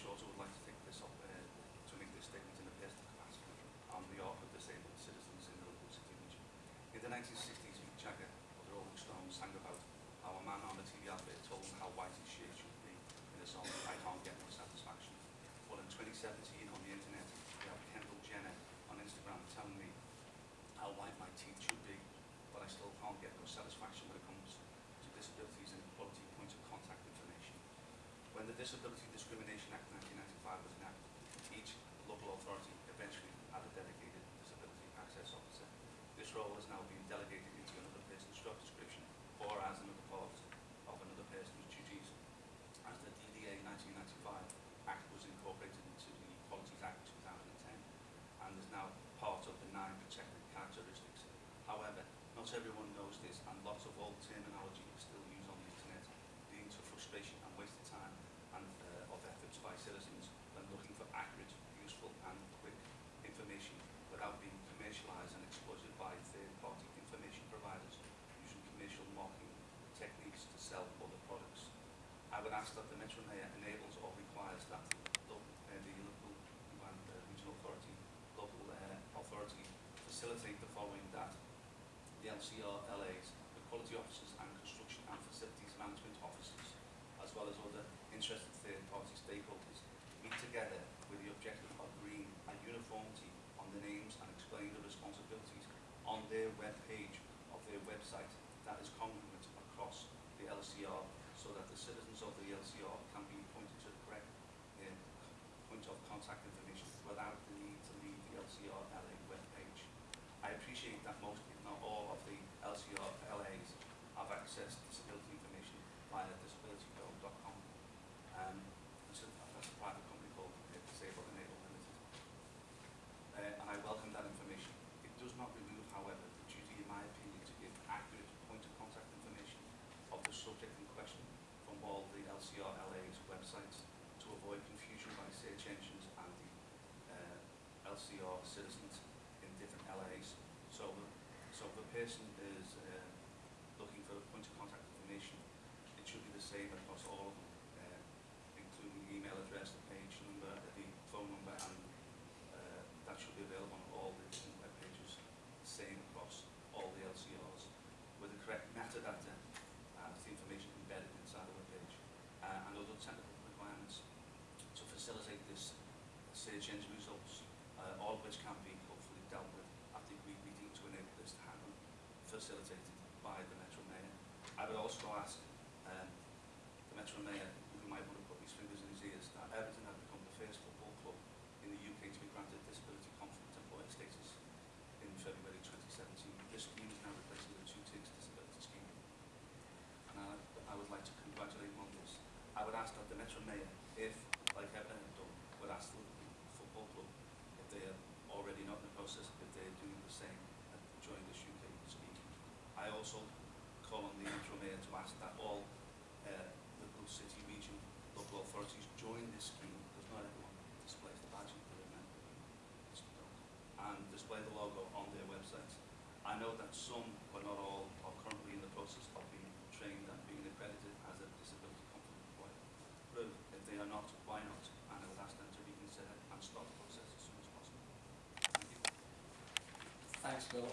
Schultz would like to take this up uh, to make this statement in a personal capacity on behalf of disabled citizens in the local city region. In the 1960s, Mick Jagger of the Rolling Stones sang about how a man on a TV advert told him how white his shirt should be in the song I Can't Get No Satisfaction. Well, in 2017 on the internet, we have Kendall Jenner on Instagram telling me how white my teeth should be, but I still can't get no satisfaction when it comes to disabilities and equality Disability Discrimination Act 1995 was enacted, each local authority eventually had a dedicated disability access officer. This role has now been delegated into another person's job description or as another part of another person's duties. As the DDA 1995 Act was incorporated into the Equalities Act 2010 and is now part of the nine protected characteristics. However, not everyone knows this and lots of old terminology is still used on the internet, leading to frustration and wasted time and uh, of efforts by citizens when looking for accurate, useful and quick information without being commercialised and exploited by third-party information providers using commercial marketing techniques to sell other products. I would ask that the Metro enables or requires that the, uh, the local and uh, regional authority, local uh, authority facilitate the following that the LCR LAs, the quality officers and construction and facilities management officers, as well as other interested third-party stakeholders, meet together with the objective of agreeing a uniformity on the names and explaining the responsibilities on their web page of their website that is congruent across the LCR that the citizens of the LCR can be pointed to the correct uh, point of contact information without the need to leave the LCR LA web page. I appreciate that most, if not all, of the LCR LAs have access to disability information via disabilitygo.com. Um, that's, a, that's a private company called uh, Disabled Enable Limited. Uh, and I welcome that information. It does not remove, however, the duty, in my opinion, to give accurate point of contact information of the subject in question from all the LCR LA's websites to avoid confusion by search engines and the uh, LCR citizens in different LAs. So, so if a person is uh, looking for a point of contact information, it should be the same across all of them, uh, including the email address, the page number, uh, the phone number, and uh, that should be available on all the different web pages, the same across all the LCRs, with the correct metadata and the information embedded inside the web page, uh, and other technical requirements to facilitate this search engine results, uh, all of which can be hopefully dealt with at the agreed meeting to enable this to happen, facilitated by the Metro Mayor. I would also ask um, the Metro Mayor, who might want to put his fingers in his ears, that Everton had become the first football club in the UK to be granted disability confident employer status in February 2017. This scheme is now replacing the two ticks disability scheme. And I, I would like to congratulate him on this. I would ask that the Metro Mayor, if, like Everton have done, would ask the football club if they are already not in the process, if they're doing the same and join this UK scheme. I also call on the Metro Mayor to ask that all city, region, local authorities join this scheme, because not everyone displays the badge that they're and display the logo on their websites. I know that some, but not all, are currently in the process of being trained and being accredited as a disability confident employer. But if they are not, why not? And I would ask them to reconsider and start the process as soon as possible. Thank. Thanks, Bill.